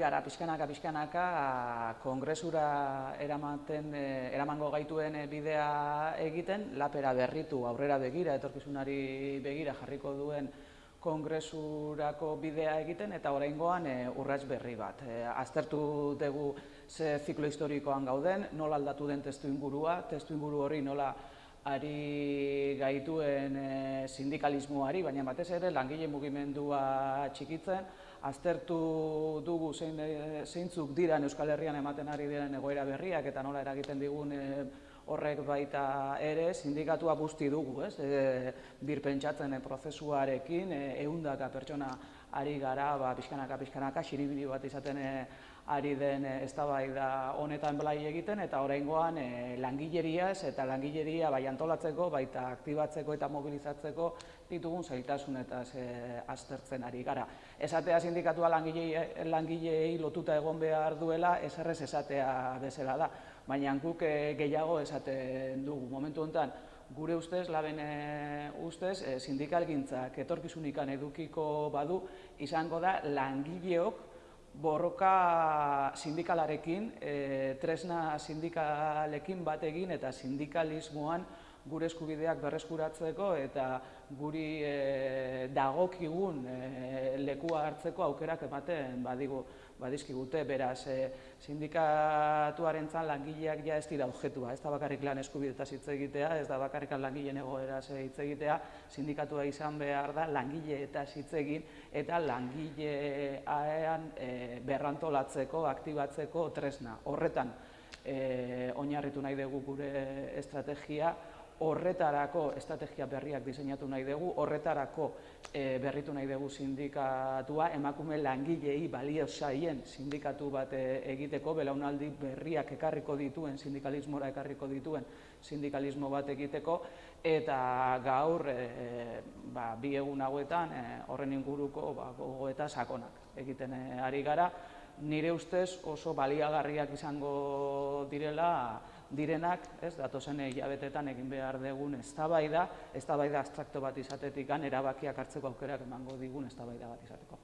gara pixkanaka pixkanaka kongresura eramaten eramango gaituen bidea egiten lapera berritu aurrera begira etorkizunari begira jarriko duen kongresurako bidea egiten eta oraingoan e, urrats berri bat. E, aztertu dugu ze ziklo historikoan gauden, nola aldatu den testu ingurua, testu inguru hori nola ari gaituen e, sindikalismoari, baina batez ere langile mugimendua txikitzen, aztertu dugu zein, e, zeintzuk dira Euskal Herrian ematen ari diren egoera berriak eta nola eragiten digun e, horrek baita ere sindikatua guzti dugu, ez? E, bir pentsatzen e, prozesuarekin e, ehundaka pertsona ari gara, ba pizkanaka pizkanaka xiribili bat izaten e, ari den eztabaida honetan blai egiten eta oraingoan e, langileriaz eta langileria bai antolatzeko, baita aktibatzeko eta mobilizatzeko ditugun zailtasun eta e, aztertzen ari gara. Esatea sindikatua langilei langileei lotuta egon behar duela, eserrez esatea bezala da baina guk eh, gehiago esaten dugu. Momentu honetan, gure ustez, laben eh, ustez, e, sindikalgintzak etorkizunikan edukiko badu, izango da langileok borroka sindikalarekin, tresna sindikalekin bat egin eta sindikalismoan gure eskubideak berreskuratzeko eta guri dagokigun lekua hartzeko aukerak ematen badigu badizkigute, beraz, e, sindikatuaren zan langileak ja ez dira objetua, ez da bakarrik lan eskubideta hitz egitea, ez da bakarrik langileen egoera hitz egitea, sindikatua izan behar da langile eta hitz egin eta langilean e, berrantolatzeko, aktibatzeko tresna. Horretan, e, oinarritu nahi dugu gure estrategia, horretarako estrategia berriak diseinatu nahi dugu, horretarako e, berritu nahi dugu sindikatua, emakume langilei balio saien sindikatu bat e, egiteko, belaunaldi berriak ekarriko dituen, sindikalismora ekarriko dituen sindikalismo bat egiteko, eta gaur e, ba, bi egun hauetan horren inguruko ba, gogo eta sakonak egiten ari gara, nire ustez oso baliagarriak izango direla direnak, ez, datozen hilabetetan egin behar dugun eztabaida, eztabaida abstrakto bat izatetik erabakiak hartzeko aukerak emango digun eztabaida bat izateko.